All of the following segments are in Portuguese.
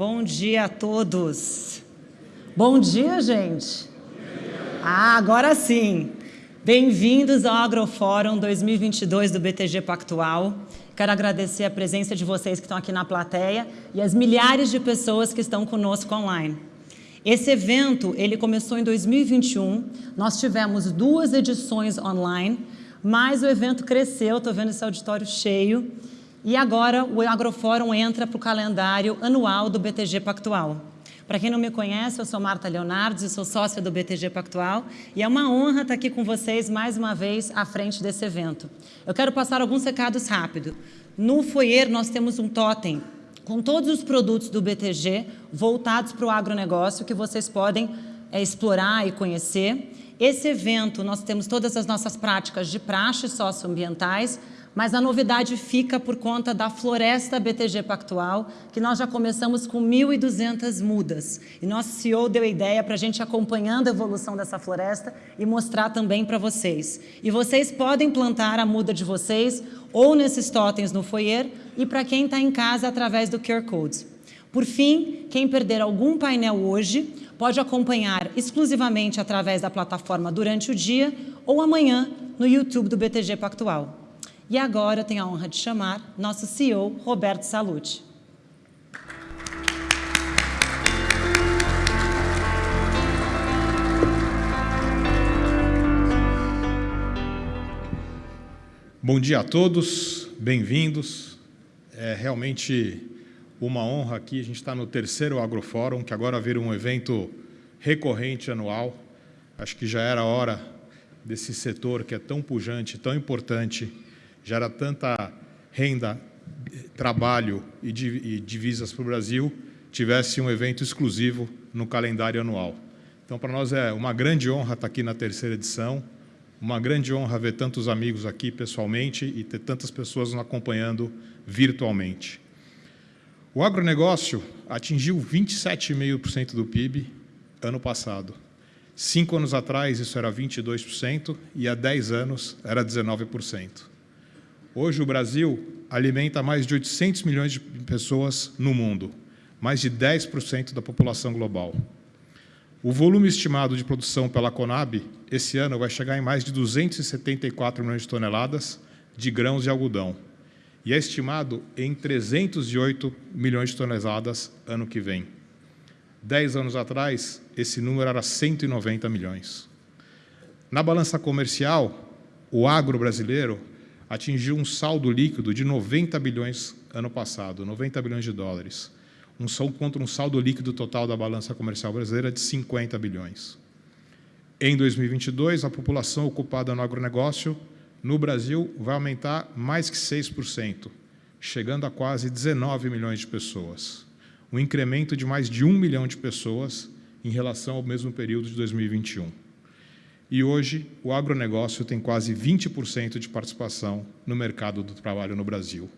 Bom dia a todos. Bom dia, gente. Ah, agora sim. Bem-vindos ao Agrofórum 2022 do BTG Pactual. Quero agradecer a presença de vocês que estão aqui na plateia e as milhares de pessoas que estão conosco online. Esse evento, ele começou em 2021, nós tivemos duas edições online, mas o evento cresceu, estou vendo esse auditório cheio, e agora o Agrofórum entra para o calendário anual do BTG Pactual. Para quem não me conhece, eu sou Marta Leonardo, sou sócia do BTG Pactual e é uma honra estar aqui com vocês mais uma vez à frente desse evento. Eu quero passar alguns recados rápidos. No foyer nós temos um totem com todos os produtos do BTG voltados para o agronegócio que vocês podem é, explorar e conhecer. Esse evento nós temos todas as nossas práticas de praxes socioambientais, mas a novidade fica por conta da Floresta BTG Pactual, que nós já começamos com 1.200 mudas. E nosso CEO deu a ideia para a gente acompanhando a evolução dessa floresta e mostrar também para vocês. E vocês podem plantar a muda de vocês ou nesses totens no foyer e para quem está em casa através do QR Code. Por fim, quem perder algum painel hoje pode acompanhar exclusivamente através da plataforma durante o dia ou amanhã no YouTube do BTG Pactual. E agora eu tenho a honra de chamar nosso CEO, Roberto Salute. Bom dia a todos, bem-vindos. É realmente uma honra aqui, a gente está no terceiro Agrofórum, que agora vira um evento recorrente anual. Acho que já era hora desse setor que é tão pujante, tão importante, gera tanta renda, trabalho e divisas para o Brasil, tivesse um evento exclusivo no calendário anual. Então, para nós é uma grande honra estar aqui na terceira edição, uma grande honra ver tantos amigos aqui pessoalmente e ter tantas pessoas nos acompanhando virtualmente. O agronegócio atingiu 27,5% do PIB ano passado. Cinco anos atrás, isso era 22% e há 10 anos era 19%. Hoje, o Brasil alimenta mais de 800 milhões de pessoas no mundo, mais de 10% da população global. O volume estimado de produção pela Conab esse ano vai chegar em mais de 274 milhões de toneladas de grãos de algodão e é estimado em 308 milhões de toneladas ano que vem. Dez anos atrás, esse número era 190 milhões. Na balança comercial, o agro brasileiro atingiu um saldo líquido de 90 bilhões ano passado, 90 bilhões de dólares, um saldo contra um saldo líquido total da balança comercial brasileira de 50 bilhões. Em 2022, a população ocupada no agronegócio no Brasil vai aumentar mais que 6%, chegando a quase 19 milhões de pessoas, um incremento de mais de um milhão de pessoas em relação ao mesmo período de 2021 e hoje o agronegócio tem quase 20% de participação no mercado do trabalho no Brasil.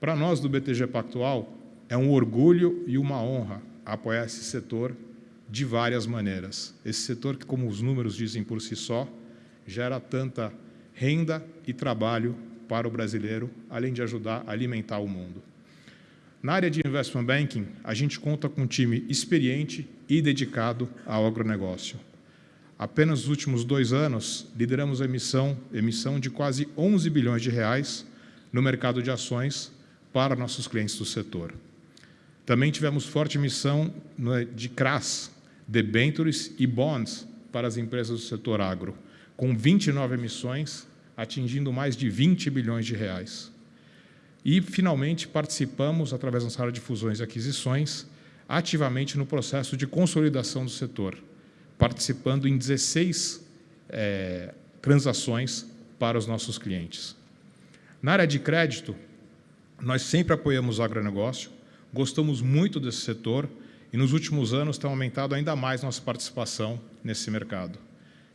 Para nós do BTG Pactual, é um orgulho e uma honra apoiar esse setor de várias maneiras. Esse setor que, como os números dizem por si só, gera tanta renda e trabalho para o brasileiro, além de ajudar a alimentar o mundo. Na área de investment banking, a gente conta com um time experiente e dedicado ao agronegócio. Apenas nos últimos dois anos, lideramos a emissão, emissão de quase 11 bilhões de reais no mercado de ações para nossos clientes do setor. Também tivemos forte emissão de CRAS, debentures e bonds para as empresas do setor agro, com 29 emissões, atingindo mais de 20 bilhões de reais. E, finalmente, participamos, através da área de fusões e aquisições, ativamente no processo de consolidação do setor, participando em 16 é, transações para os nossos clientes. Na área de crédito, nós sempre apoiamos o agronegócio, gostamos muito desse setor e nos últimos anos tem aumentado ainda mais nossa participação nesse mercado.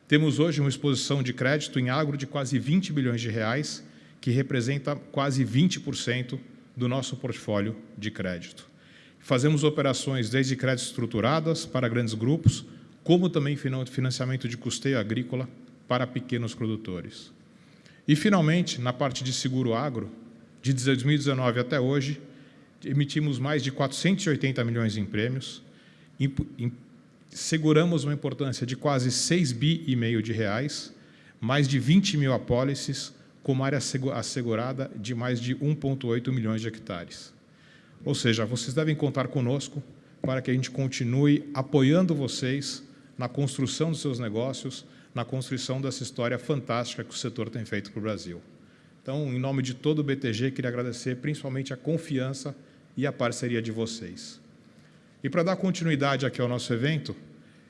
Temos hoje uma exposição de crédito em agro de quase 20 bilhões de reais, que representa quase 20% do nosso portfólio de crédito. Fazemos operações desde créditos estruturadas para grandes grupos, como também financiamento de custeio agrícola para pequenos produtores. E, finalmente, na parte de seguro agro, de 2019 até hoje, emitimos mais de 480 milhões em prêmios, seguramos uma importância de quase 6 bi e meio de reais, mais de 20 mil apólices, com uma área assegurada de mais de 1,8 milhões de hectares. Ou seja, vocês devem contar conosco para que a gente continue apoiando vocês na construção dos seus negócios, na construção dessa história fantástica que o setor tem feito para o Brasil. Então, em nome de todo o BTG, queria agradecer principalmente a confiança e a parceria de vocês. E para dar continuidade aqui ao nosso evento,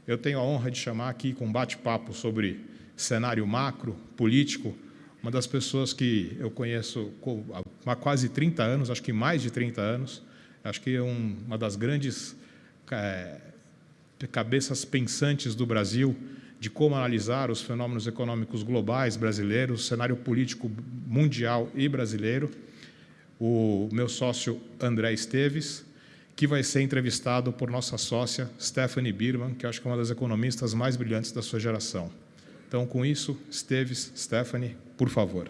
eu tenho a honra de chamar aqui com um bate-papo sobre cenário macro, político, uma das pessoas que eu conheço há quase 30 anos, acho que mais de 30 anos, acho que é um, uma das grandes é, cabeças pensantes do Brasil de como analisar os fenômenos econômicos globais brasileiros, cenário político mundial e brasileiro, o meu sócio André Esteves, que vai ser entrevistado por nossa sócia Stephanie Birman, que acho que é uma das economistas mais brilhantes da sua geração. Então, com isso, Esteves, Stephanie, por favor.